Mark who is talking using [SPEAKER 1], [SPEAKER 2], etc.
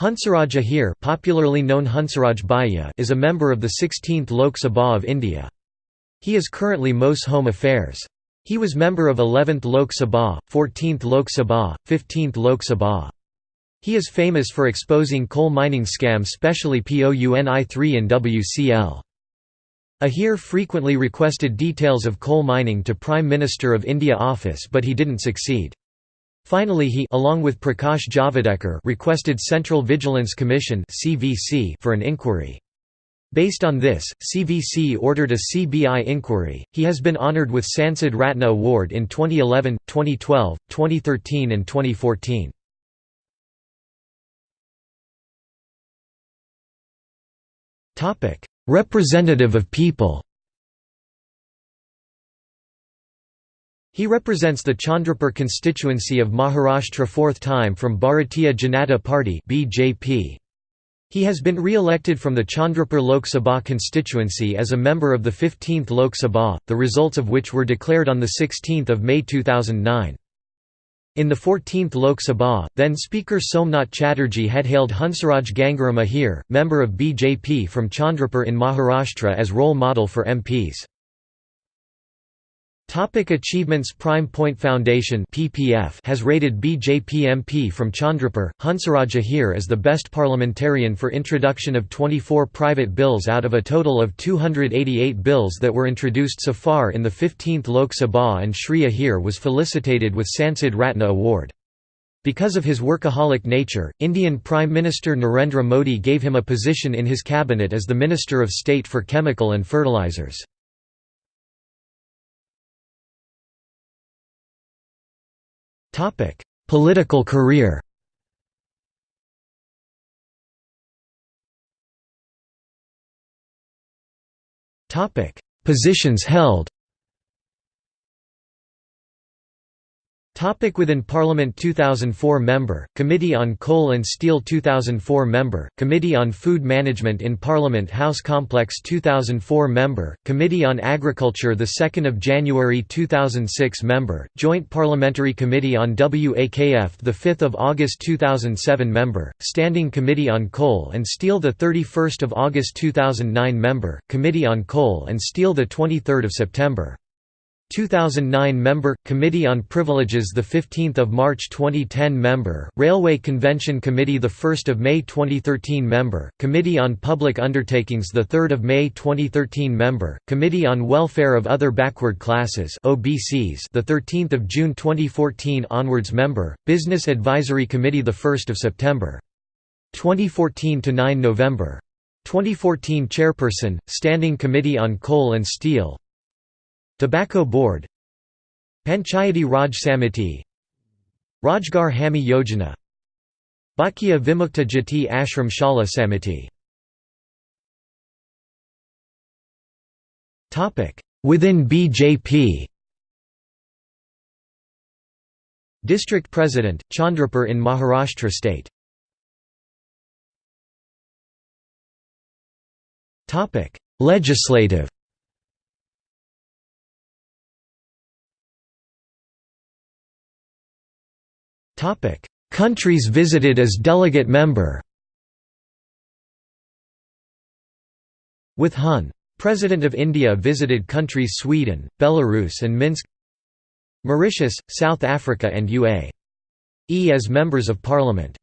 [SPEAKER 1] Hansaraj Ahir popularly known Hansaraj Bhaiya is a member of the 16th Lok Sabha of India. He is currently MOS Home Affairs. He was member of 11th Lok Sabha, 14th Lok Sabha, 15th Lok Sabha. He is famous for exposing coal mining scam specially POUNI3 and WCL. Ahir frequently requested details of coal mining to Prime Minister of India office but he didn't succeed. Finally he along with Prakash Javadekar requested Central Vigilance Commission for an inquiry. Based on this, CVC ordered a CBI inquiry. He has been honored with Sansad Ratna Award in 2011, 2012, 2013 and 2014. Topic: Representative of people. He represents the Chandrapur constituency of Maharashtra fourth time from Bharatiya Janata Party (BJP). He has been re-elected from the Chandrapur Lok Sabha constituency as a member of the 15th Lok Sabha, the results of which were declared on 16 May 2009. In the 14th Lok Sabha, then Speaker Somnath Chatterjee had hailed Hansaraj Gangaram Ahir, member of BJP from Chandrapur in Maharashtra as role model for MPs. Topic achievements Prime Point Foundation (PPF) has rated BJP MP from Chandrapur, Hansaraj Ahir as the best parliamentarian for introduction of 24 private bills out of a total of 288 bills that were introduced so far in the 15th Lok Sabha and Shri Ahir was felicitated with Sansad Ratna Award. Because of his workaholic nature, Indian Prime Minister Narendra Modi gave him a position in his cabinet as the Minister of State for Chemical and Fertilizers. Topic: Political career. Topic: Positions held. Topic within Parliament 2004 Member, Committee on Coal and Steel 2004 Member, Committee on Food Management in Parliament House Complex 2004 Member, Committee on Agriculture 2 January 2006 Member, Joint Parliamentary Committee on WAKF 5 August 2007 Member, Standing Committee on Coal and Steel 31 August 2009 Member, Committee on Coal and Steel 23 September 2009 member Committee on Privileges the 15th of March 2010 member Railway Convention Committee the 1st of May 2013 member Committee on Public Undertakings the 3rd of May 2013 member Committee on Welfare of Other Backward Classes OBCs the 13th of June 2014 onwards member Business Advisory Committee the 1st of September 2014 to 9 November 2014 Chairperson Standing Committee on Coal and Steel Tobacco Board Panchayati Raj Samiti Rojgar Hami Yojana Bhatakya Vimukta Jati Ashram Shala Samiti. Within BJP District President, Chandrapur in Maharashtra state. Legislative Countries visited as delegate member With Hun. President of India visited countries Sweden, Belarus and Minsk Mauritius, South Africa and UAE E as members of parliament